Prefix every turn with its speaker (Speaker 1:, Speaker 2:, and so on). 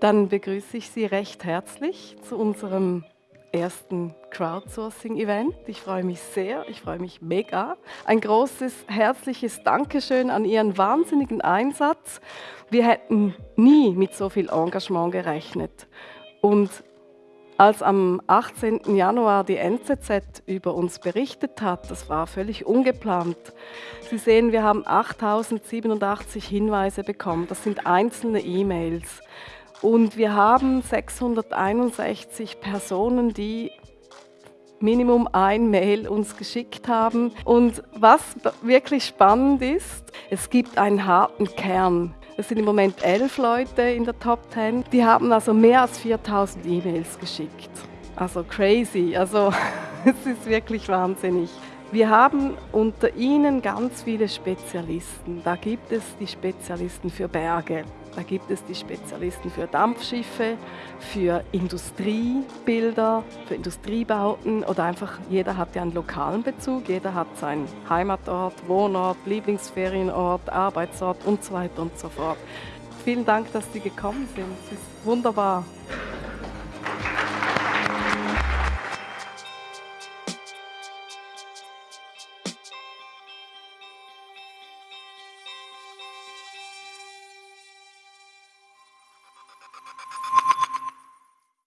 Speaker 1: Dann begrüße ich Sie recht herzlich zu unserem ersten Crowdsourcing-Event. Ich freue mich sehr, ich freue mich mega. Ein großes, herzliches Dankeschön an Ihren wahnsinnigen Einsatz. Wir hätten nie mit so viel Engagement gerechnet. Und als am 18. Januar die NZZ über uns berichtet hat, das war völlig ungeplant. Sie sehen, wir haben 8087 Hinweise bekommen. Das sind einzelne E-Mails. Und wir haben 661 Personen, die Minimum ein Mail uns geschickt haben. Und was wirklich spannend ist, es gibt einen harten Kern. Es sind im Moment elf Leute in der Top 10. Die haben also mehr als 4000 E-Mails geschickt. Also crazy. Also es ist wirklich wahnsinnig. Wir haben unter ihnen ganz viele Spezialisten. Da gibt es die Spezialisten für Berge, da gibt es die Spezialisten für Dampfschiffe, für Industriebilder, für Industriebauten oder einfach jeder hat ja einen lokalen Bezug, jeder hat seinen Heimatort, Wohnort, Lieblingsferienort, Arbeitsort und so weiter und so fort. Vielen Dank, dass Sie gekommen sind. Es ist wunderbar.